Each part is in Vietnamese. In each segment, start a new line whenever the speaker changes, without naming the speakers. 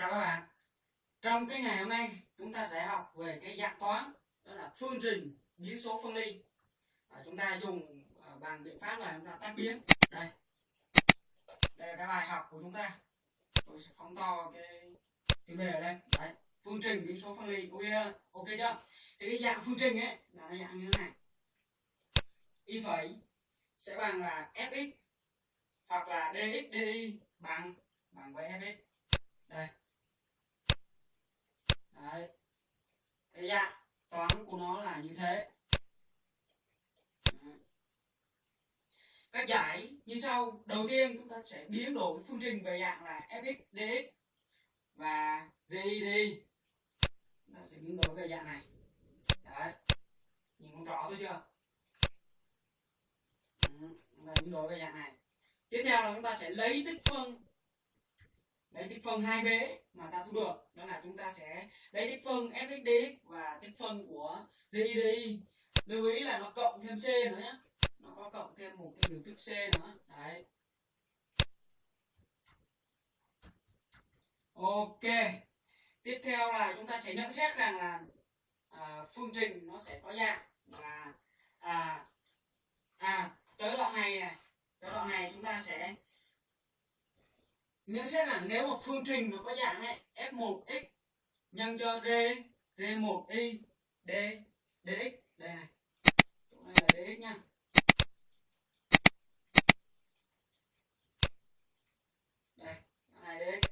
Chào các bạn. Trong cái ngày hôm nay chúng ta sẽ học về cái dạng toán đó là phương trình biến số phân ly. Và chúng ta dùng à, bằng biện pháp là chúng ta tách biến. Đây. Đây là cái bài học của chúng ta. Tôi sẽ phóng to cái tiêu đề ở đây. Đấy. Phương trình biến số phân ly. Ok, ok chưa? Thì cái dạng phương trình ấy là cái dạng như thế này. Y phẩy sẽ bằng là fx hoặc là dx dy bằng bằng với fx đây đấy. Cái dạng toán của nó là như thế. Cách giải như sau. Đầu tiên chúng ta sẽ biến đổi phương trình về dạng là fx dx và dy chúng ta sẽ biến đổi về dạng này. Đấy. Nhìn con rõ thôi chưa? Chúng ta biến đổi về dạng này. Tiếp theo là chúng ta sẽ lấy tích phân lấy tích phân hai vế mà ta thu được. Đó là chúng ta sẽ lấy tích phân fxd và tích phân của dy lưu ý là nó cộng thêm c nữa nhé nó có cộng thêm một cái biểu thức c nữa. Đấy. Ok. Tiếp theo là chúng ta sẽ nhận xét rằng là à, phương trình nó sẽ có dạng là à à tới đoạn này này tới đoạn này chúng ta sẽ nhận xét là nếu một phương trình nó có dạng này f1x nhân cho r r1y d dx đây này. Chỗ này là dx nha. Đây này dx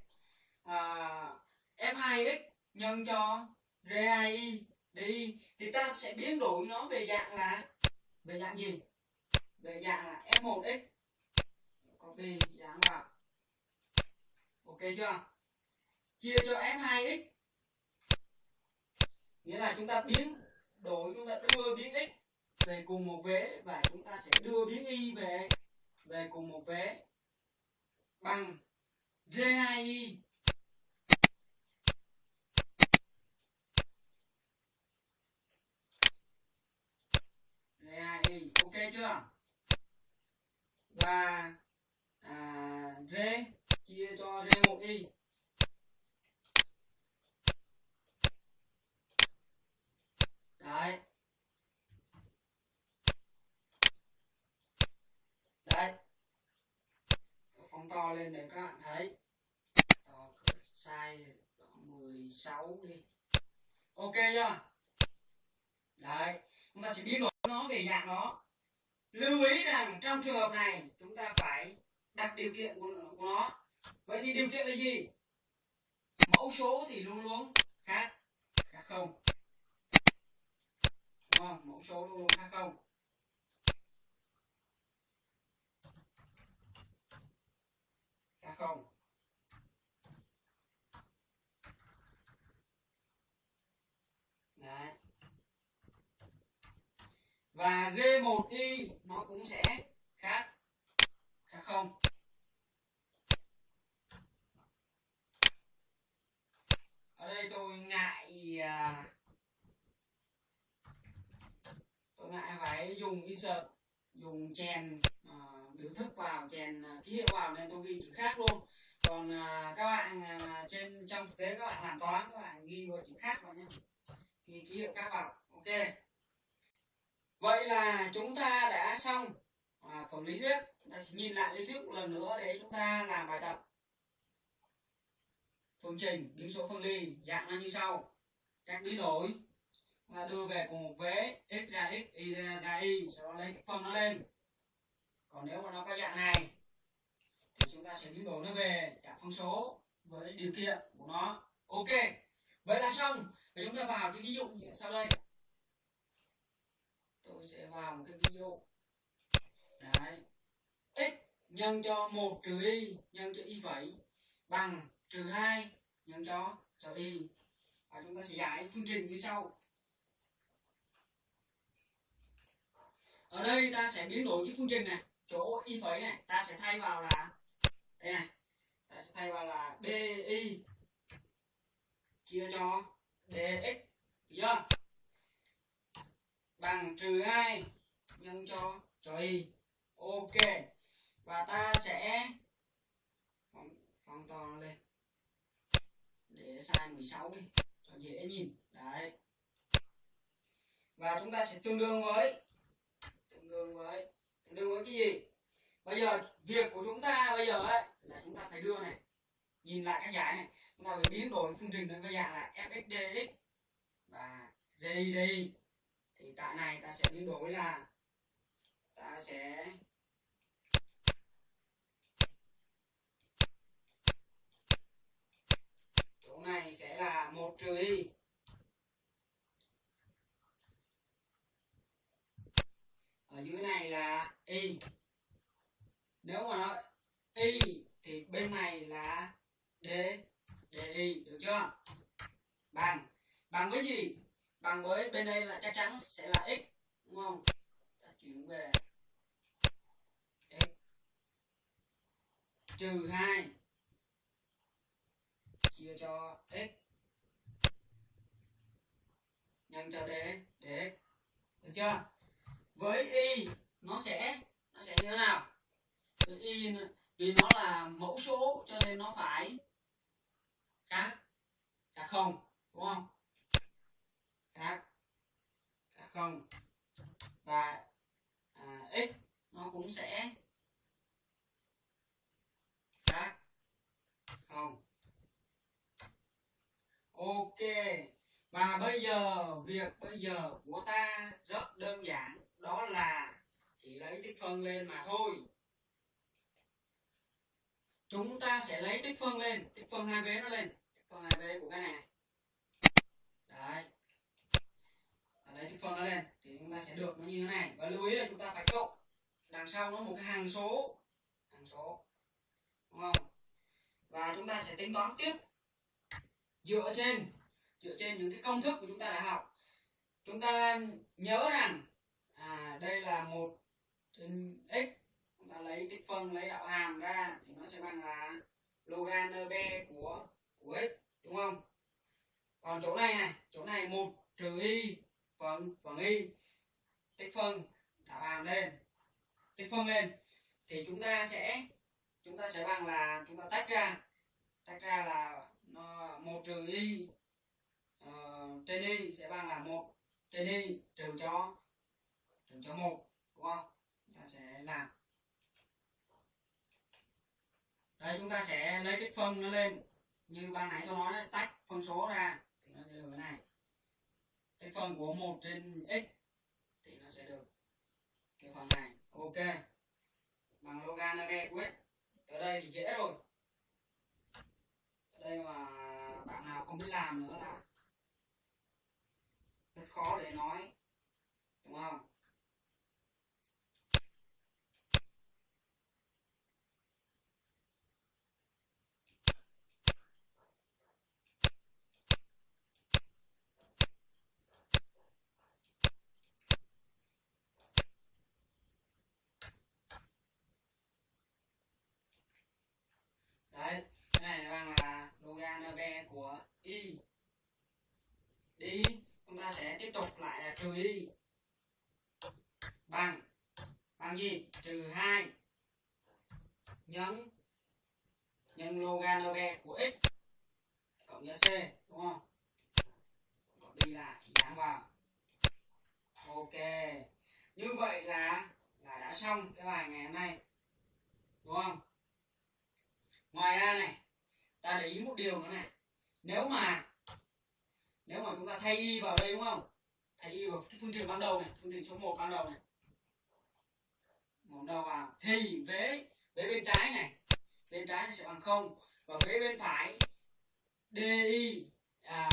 à, f2x nhân cho r2y đi thì ta sẽ biến đổi nó về dạng là về dạng gì? Về dạng là f1x copy dán vào ok chưa? Chia cho f2x nghĩa là chúng ta biến đổi chúng ta đưa biến x về cùng một vế và chúng ta sẽ đưa biến y về về cùng một vế bằng j2y j2y ok chưa? Và à, r chia cho r 1 y đấy. Đấy. Phóng to lên để các bạn thấy. To size 16 đi. Ok chưa? Đấy. Chúng ta sẽ biến đổi nó về dạng nó lưu ý rằng trong trường hợp này chúng ta phải đặt điều kiện của, của nó vậy thì điều kiện là gì? Mẫu số thì luôn luôn khác khác không? Đúng không? Mẫu số luôn luôn khác không? Khác không? Đấy. Và R1Y nó cũng sẽ khác khác không ở đây tôi ngại à, tôi ngại dùng dùng insert dùng chèn ờ, à, biểu thức vào chèn ờ, ký hiệu vào nên tôi ghi chữ khác luôn. Còn ờ, các bạn trên trong thực tế các bạn làm toán các bạn ghi vào chữ khác vào nhé ghi ký hiệu khác vào ok. Vậy là chúng ta đã xong à, phần lý thuyết. Chúng ta chỉ nhìn lại lý thuyết một lần nữa để chúng ta làm bài tập. Phương trình biến số phân ly dạng là như sau. Cách biến đổi là đưa về cùng một vế, x ra x, y ra y, sau đó lấy cái phân nó lên. Còn nếu mà nó có dạng này, thì chúng ta sẽ biến đổi nó về dạng phân số với điều kiện của nó. Ok, vậy là xong. Thì chúng ta vào cái ví dụ như sau đây. Tôi sẽ vào một cái ví dụ. Đấy. X nhân cho 1 trừ y nhân cho y phẩy bằng trừ 2 nhân cho cho y. Và chúng ta sẽ giải phương trình như sau. Ở đây ta sẽ biến đổi cái phương trình này chỗ y phẩy này ta sẽ thay vào là đây này ta sẽ thay vào là bi chia cho dx chưa? Bằng trừ 2 nhân cho cho y. Ok và ta sẽ phóng, phóng to nó lên. Size 16 đi cho dễ nhìn. Đấy. Và chúng ta sẽ tương đương với ngừng với đừng với cái gì? Bây giờ việc của chúng ta bây giờ ấy là chúng ta phải đưa này, nhìn lại các giải này. Chúng ta phải biến đổi phương trình đến cái dạng là fxdx và ri thì tại này ta sẽ biến đổi là ta sẽ chỗ này sẽ là một trừ y ở dưới này là y. Nếu mà nó y thì bên này là d y, được chưa? Bằng. Bằng với gì? Bằng với bên đây là chắc chắn sẽ là x, đúng không? Ta chuyển về x. Trừ hai. Chia cho x. Nhân cho d dx được chưa? Với y nó sẽ nó sẽ như thế nào? Y vì nó là mẫu số cho nên nó phải khác khác không đúng không? Khác khác không? Và à, x nó cũng sẽ khác không? Ok và bây giờ việc bây giờ của ta rất đơn giản đó là chỉ lấy tích phân lên mà thôi. Chúng ta sẽ lấy tích phân lên, tích phân hai vế nó lên, tích phân hai vế của cái này. Đấy. Lấy tích phân nó lên, thì chúng ta sẽ được nó như thế này. Và lưu ý là chúng ta phải cộng. Đằng sau nó một cái hàng số. Hàng số. Đúng không? Và chúng ta sẽ tính toán tiếp. Dựa trên dựa trên những cái công thức của chúng ta đã học. Chúng ta nhớ rằng à đây là một trên x chúng ta lấy tích phân lấy đạo hàm ra thì nó sẽ bằng là logan b của của x đúng không? Còn chỗ này này chỗ này một trừ y phần phần y tích phân đạo hàm lên tích phân lên. Thì chúng ta sẽ chúng ta sẽ bằng là chúng ta tách ra tách ra là nó một trừ y uh, trên y sẽ bằng là một trên y trừ cho trừ cho một đúng không? Chúng ta sẽ làm. Đây chúng ta sẽ lấy tích phân nó lên. Như ban nãy tôi nói đấy, tách phân số ra thì nó sẽ được cái này. Tích phân của một trên x thì nó sẽ được cái phần này. Ok. Bằng logan b của x tới đây thì dễ rồi. Ở đây mà bạn nào không biết làm nữa là rất khó để nói đúng không đấy cái này là bằng là logan b của y đi chúng ta sẽ tiếp tục lại là trừ y bằng. Bằng gì? Trừ hai. Nhân nhân logan log của x. Cộng với c, đúng không? Cộng đi lại dán vào. Ok. Như vậy là là đã xong cái bài ngày hôm nay. Đúng không? Ngoài ra này, ta để ý một điều nữa này. Nếu mà nếu mà chúng ta thay y vào đây đúng không? Thay y vào phương trình ban đầu này phương trình số 1 ban đầu này. Một đầu vào. Thì vế vế bên trái này bên trái sẽ bằng không. Và vế bên phải di à,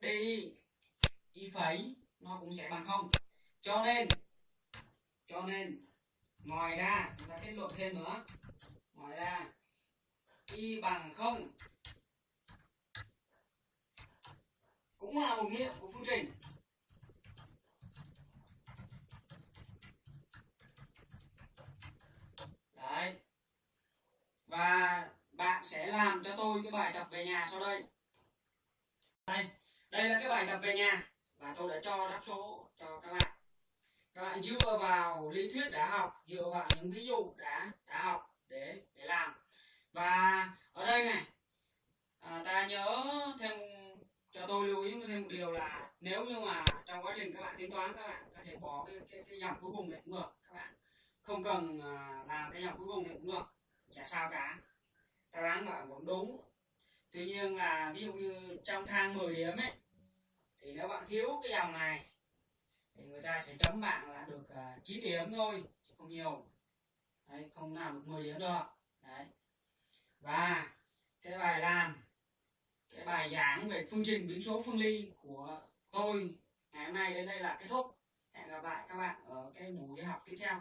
di y phẩy nó cũng sẽ bằng không. Cho nên cho nên ngoài ra chúng ta kết luận thêm nữa. Ngoài ra y bằng không cũng là một nghiệm của phương trình. Đấy. Và bạn sẽ làm cho tôi cái bài tập về nhà sau đây. Đây đây là cái bài tập về nhà và tôi đã cho đáp số cho các bạn. Các bạn dựa vào lý thuyết đã học, dựa vào những ví dụ đã đã học để để làm. Và ở đây này à, ta nhớ thêm tôi lưu ý thêm một điều là nếu như mà trong quá trình các bạn tính toán các bạn có thể bỏ cái cái, cái dòng cuối cùng này cũng được các bạn không cần à, làm cái dòng cuối cùng này cũng được chả sao cả. Đáp án bạn vẫn đúng. Tuy nhiên là ví dụ như trong thang 10 điểm ấy thì nếu bạn thiếu cái dòng này thì người ta sẽ chấm bạn là được à, 9 điểm thôi chứ không nhiều. Đấy, không làm được 10 điểm được. Đấy. Và cái bài làm cái bài giảng về phương trình biến số phương ly của tôi ngày hôm nay đến đây là kết thúc. Hẹn gặp lại các bạn ở cái buổi học tiếp theo.